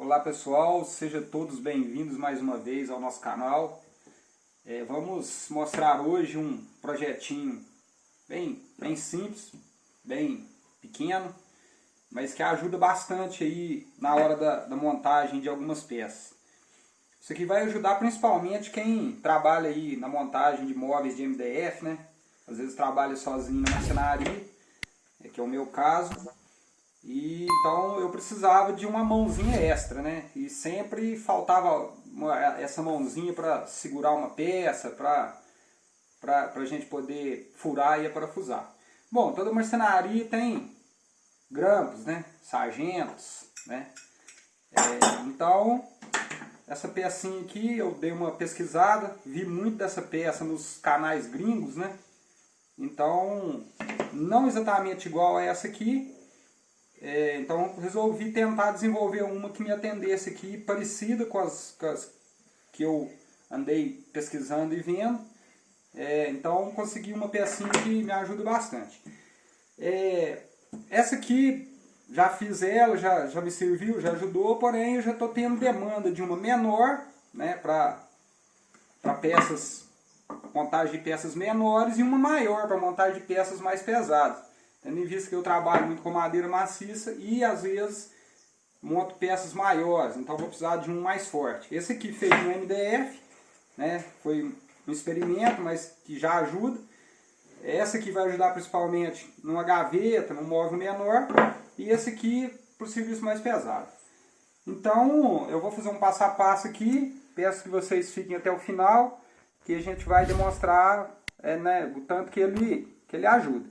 Olá pessoal, sejam todos bem-vindos mais uma vez ao nosso canal. É, vamos mostrar hoje um projetinho bem, bem simples, bem pequeno, mas que ajuda bastante aí na hora da, da montagem de algumas peças. Isso aqui vai ajudar principalmente quem trabalha aí na montagem de móveis de MDF, né? Às vezes trabalha sozinho na marcenaria, é que é o meu caso. E então eu precisava de uma mãozinha extra, né? E sempre faltava uma, essa mãozinha para segurar uma peça, para a gente poder furar e parafusar. Bom, toda marcenaria tem grampos, né? Sargentos, né? É, então, essa pecinha aqui eu dei uma pesquisada, vi muito dessa peça nos canais gringos, né? Então, não exatamente igual a essa aqui, é, então resolvi tentar desenvolver uma que me atendesse aqui, parecida com as, com as que eu andei pesquisando e vendo. É, então consegui uma pecinha que me ajuda bastante. É, essa aqui, já fiz ela, já, já me serviu, já ajudou, porém eu já estou tendo demanda de uma menor, né, para peças, montagem de peças menores e uma maior para montagem de peças mais pesadas. Tendo em vista que eu trabalho muito com madeira maciça e às vezes monto peças maiores, então vou precisar de um mais forte. Esse aqui feito no MDF, né, foi um experimento, mas que já ajuda. Essa aqui vai ajudar principalmente numa gaveta, num móvel menor, e esse aqui para o serviço mais pesado. Então, eu vou fazer um passo a passo aqui, peço que vocês fiquem até o final, que a gente vai demonstrar é, né, o tanto que ele, que ele ajuda.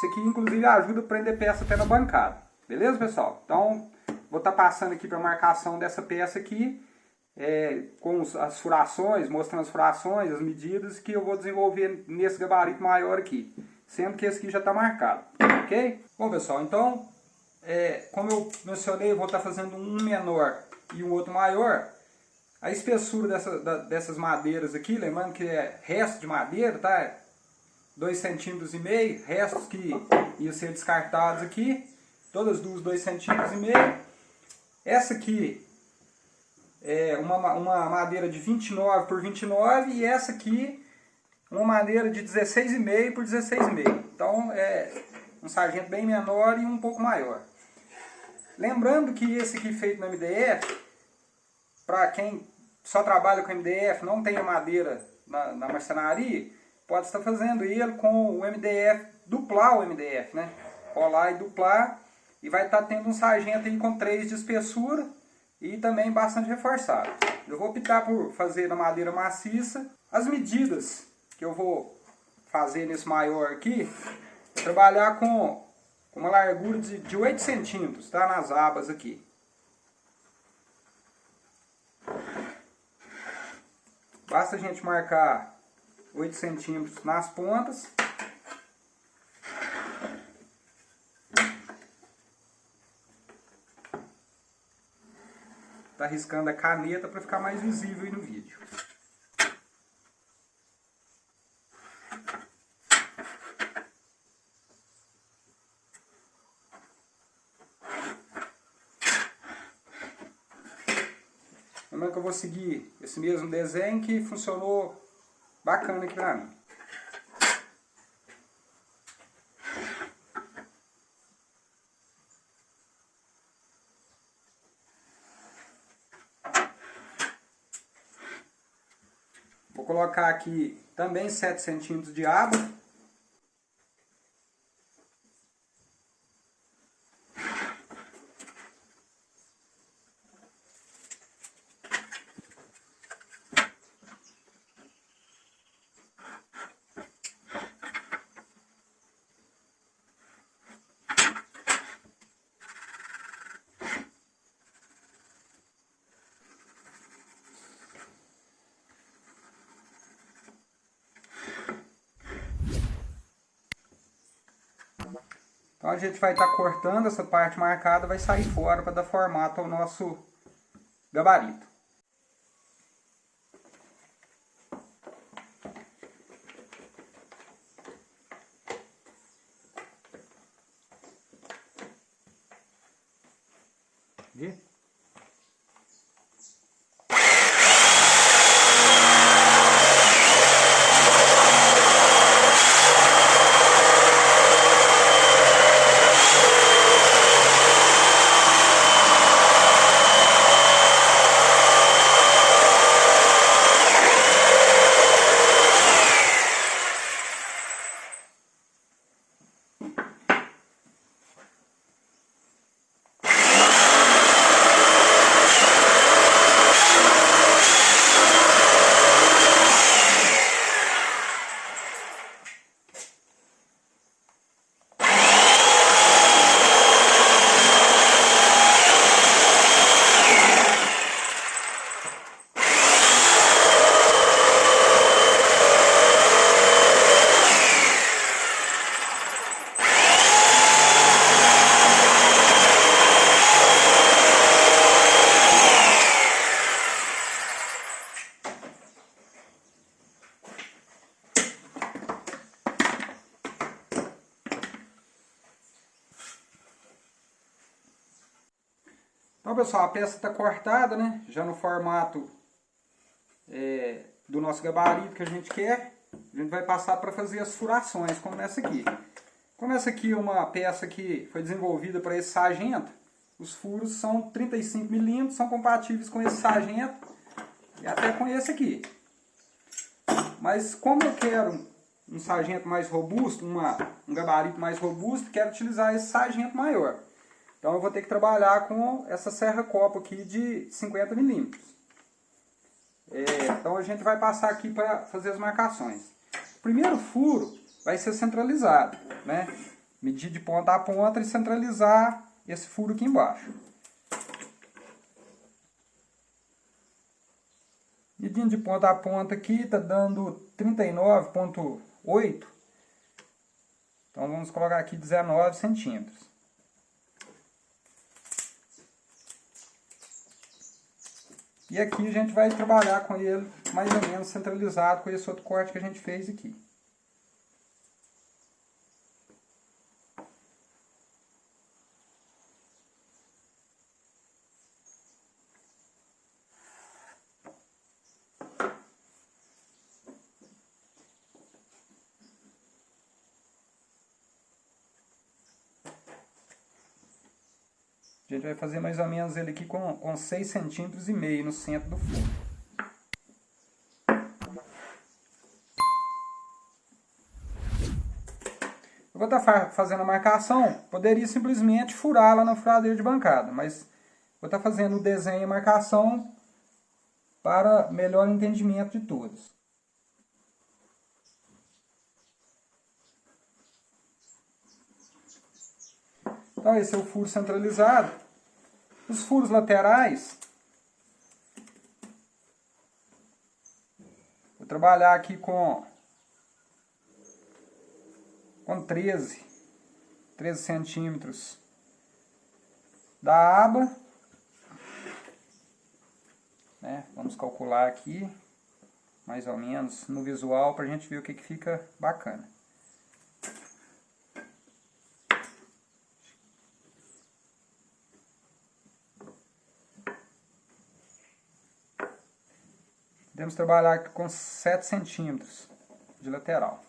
Isso aqui, inclusive, ajuda a prender peça até na bancada. Beleza, pessoal? Então, vou estar tá passando aqui para a marcação dessa peça aqui, é, com as furações, mostrando as furações, as medidas, que eu vou desenvolver nesse gabarito maior aqui. Sendo que esse aqui já está marcado, ok? Bom, pessoal, então, é, como eu mencionei, eu vou estar tá fazendo um menor e um outro maior. A espessura dessa, da, dessas madeiras aqui, lembrando que é resto de madeira, tá? 2 centímetros e meio, restos que iam ser descartados aqui, todas duas 2 centímetros e meio. Essa aqui é uma, uma madeira de 29 por 29 e essa aqui uma madeira de 16,5 por 16,5. Então é um sargento bem menor e um pouco maior. Lembrando que esse aqui feito no MDF, para quem só trabalha com MDF, não tem madeira na, na marcenaria, pode estar fazendo ele com o MDF, duplar o MDF, né? Colar e duplar e vai estar tendo um sargento aí com 3 de espessura e também bastante reforçado. Eu vou optar por fazer na madeira maciça. As medidas que eu vou fazer nesse maior aqui, trabalhar com uma largura de, de 8 centímetros, tá? Nas abas aqui. Basta a gente marcar 8 centímetros nas pontas. Tá riscando a caneta para ficar mais visível aí no vídeo. Lembrando que eu vou seguir esse mesmo desenho que funcionou bacana aqui pra mim. Vou colocar aqui também 7 centímetros de água. A gente vai estar tá cortando essa parte marcada, vai sair fora para dar formato ao nosso gabarito. Então pessoal, a peça está cortada, né? Já no formato é, do nosso gabarito que a gente quer. A gente vai passar para fazer as furações, como essa aqui. Como essa aqui é uma peça que foi desenvolvida para esse sargento, os furos são 35 milímetros, são compatíveis com esse sargento e até com esse aqui. Mas como eu quero um sargento mais robusto, uma, um gabarito mais robusto, quero utilizar esse sargento maior. Então eu vou ter que trabalhar com essa serra copo aqui de 50 milímetros. É, então a gente vai passar aqui para fazer as marcações. O primeiro furo vai ser centralizado, né? Medir de ponta a ponta e centralizar esse furo aqui embaixo. Medindo de ponta a ponta aqui, está dando 39,8. Então vamos colocar aqui 19 centímetros. E aqui a gente vai trabalhar com ele mais ou menos centralizado com esse outro corte que a gente fez aqui. A gente vai fazer mais ou menos ele aqui com, com 6 centímetros e meio no centro do fundo. Eu vou estar tá fazendo a marcação, poderia simplesmente furar lá na furadeira de bancada, mas vou estar tá fazendo o desenho e marcação para melhor entendimento de todos. Então esse é o furo centralizado. Os furos laterais, vou trabalhar aqui com, com 13, 13 centímetros da aba. Né? Vamos calcular aqui, mais ou menos, no visual, para a gente ver o que, que fica bacana. Podemos trabalhar com 7 centímetros de lateral.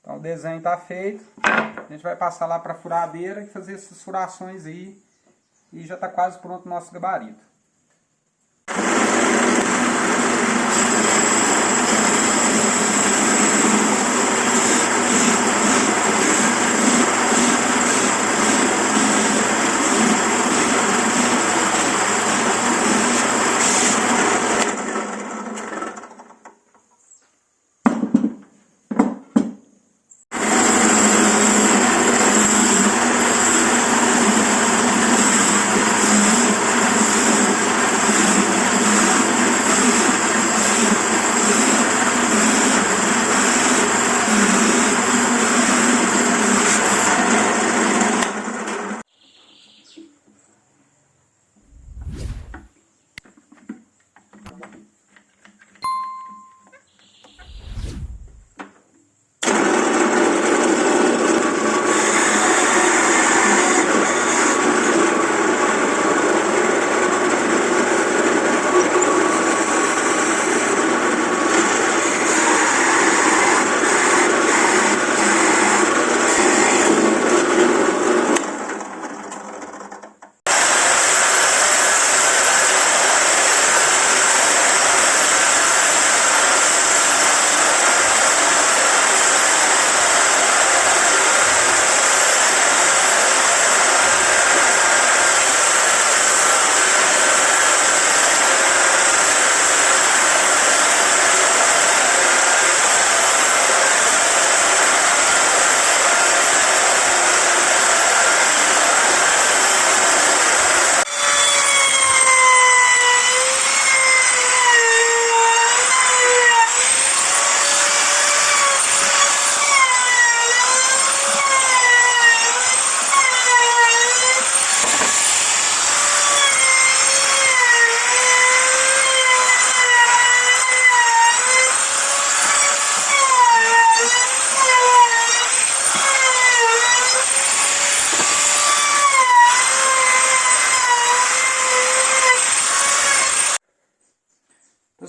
Então o desenho está feito. A gente vai passar lá para a furadeira e fazer essas furações aí. E já está quase pronto o nosso gabarito.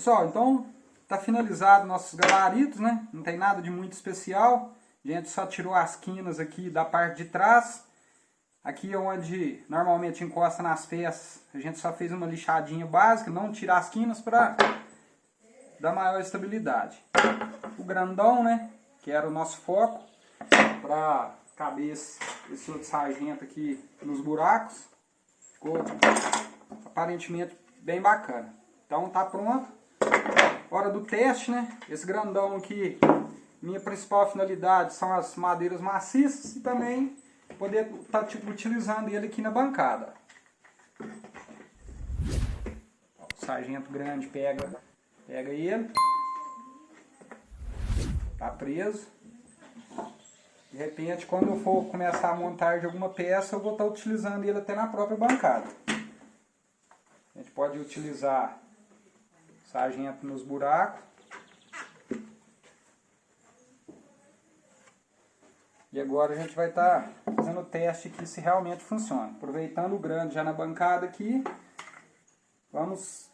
Pessoal, então tá finalizado nossos gabaritos, né? Não tem nada de muito especial. A gente só tirou as quinas aqui da parte de trás. Aqui é onde normalmente encosta nas peças, a gente só fez uma lixadinha básica, não tirar as quinas para dar maior estabilidade. O grandão, né, que era o nosso foco, para caber esse, esse outro sargento aqui nos buracos, ficou aparentemente bem bacana. Então tá pronto. Hora do teste, né? Esse grandão aqui, minha principal finalidade são as madeiras maciças e também poder estar tá, tipo, utilizando ele aqui na bancada. O sargento grande pega, pega ele, tá preso. De repente, quando eu for começar a montar de alguma peça, eu vou estar tá utilizando ele até na própria bancada. A gente pode utilizar sargento nos buracos. E agora a gente vai estar tá fazendo o teste aqui se realmente funciona. Aproveitando o grande já na bancada aqui, vamos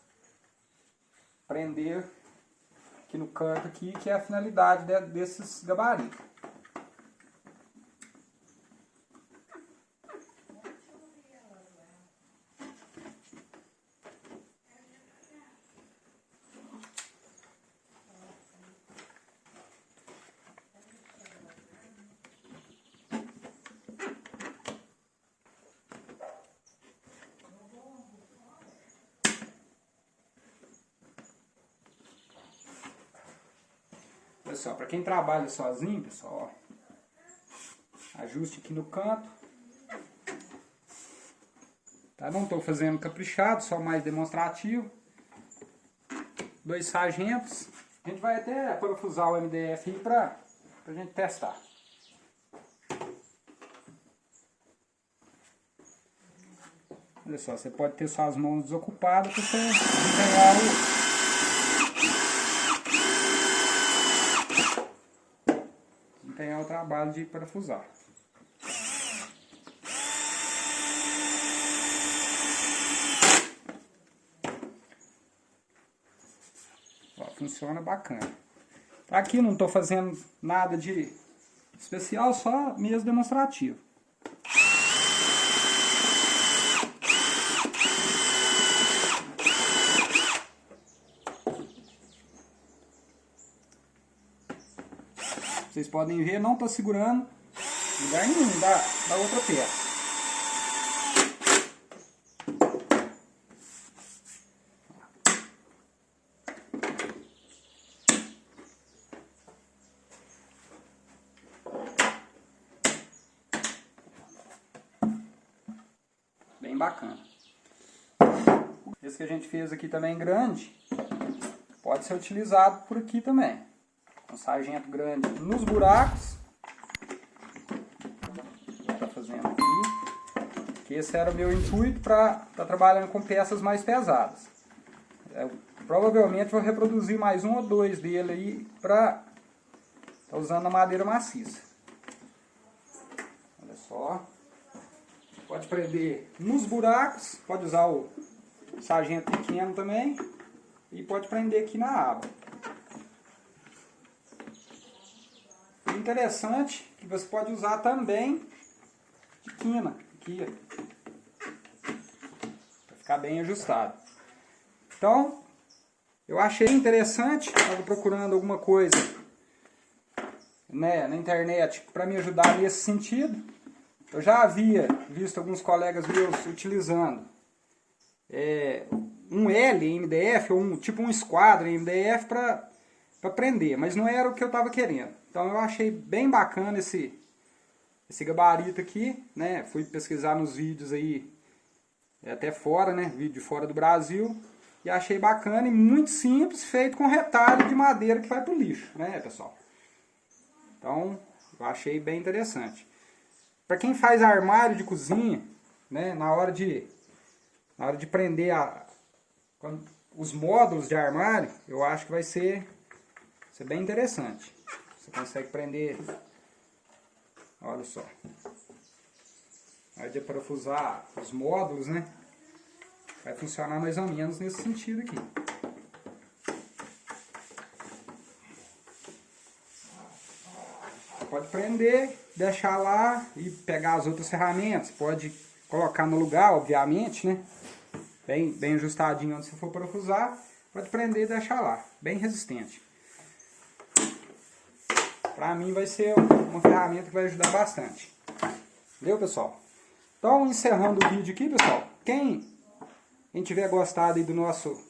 prender aqui no canto aqui, que é a finalidade desses gabaritos. Pessoal, para quem trabalha sozinho, pessoal, ó, ajuste aqui no canto. Tá? Não estou fazendo caprichado, só mais demonstrativo. Dois sargentos. A gente vai até parafusar o MDF aí para a gente testar. Olha só, você pode ter suas mãos desocupadas para você desempenhar o o trabalho de parafusar. Ó, funciona bacana. Aqui não estou fazendo nada de especial, só mesmo demonstrativo. Vocês podem ver, não está segurando lugar nenhum da, da outra peça. Bem bacana. Esse que a gente fez aqui também grande, pode ser utilizado por aqui também um sargento grande nos buracos. Tá fazendo aqui. Que esse era o meu intuito para estar tá trabalhando com peças mais pesadas. Eu, provavelmente vou reproduzir mais um ou dois dele aí para tá usando a madeira maciça. Olha só. Pode prender nos buracos, pode usar o sargento pequeno também e pode prender aqui na aba. Interessante que você pode usar também de quina, aqui, para ficar bem ajustado. Então, eu achei interessante, estava procurando alguma coisa né, na internet para me ajudar nesse sentido. Eu já havia visto alguns colegas meus utilizando é, um L em MDF, ou um, tipo um esquadro em MDF para prender, mas não era o que eu estava querendo. Então eu achei bem bacana esse, esse gabarito aqui, né? Fui pesquisar nos vídeos aí, é, até fora, né? Vídeo fora do Brasil. E achei bacana e muito simples, feito com retalho de madeira que vai pro lixo, né, pessoal? Então, eu achei bem interessante. Para quem faz armário de cozinha, né, na hora de na hora de prender a, os módulos de armário, eu acho que vai ser, ser bem interessante. Você consegue prender. Olha só. Aí de parafusar os módulos, né? Vai funcionar mais ou menos nesse sentido aqui. Pode prender, deixar lá e pegar as outras ferramentas. Pode colocar no lugar, obviamente, né? Bem, bem ajustadinho onde você for parafusar. Pode prender e deixar lá. Bem resistente. Pra mim vai ser uma ferramenta que vai ajudar bastante. Entendeu, pessoal? Então, encerrando o vídeo aqui, pessoal. Quem, quem tiver gostado aí do nosso,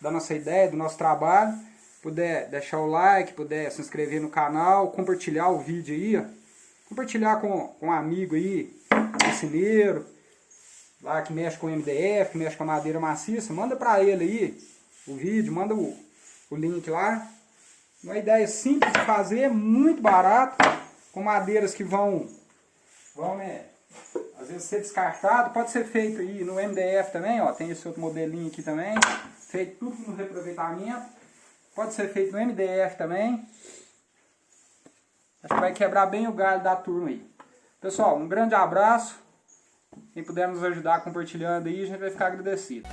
da nossa ideia, do nosso trabalho, puder deixar o like, puder se inscrever no canal, compartilhar o vídeo aí, ó. Compartilhar com, com um amigo aí, marceneiro, lá que mexe com MDF, que mexe com madeira maciça, manda pra ele aí o vídeo, manda o, o link lá. Uma ideia simples de fazer, muito barato, com madeiras que vão, vão né, às vezes ser descartado, pode ser feito aí no MDF também, ó, tem esse outro modelinho aqui também, feito tudo no reaproveitamento. Pode ser feito no MDF também. Acho que vai quebrar bem o galho da turma aí. Pessoal, um grande abraço. Quem puder nos ajudar compartilhando aí, a gente vai ficar agradecido.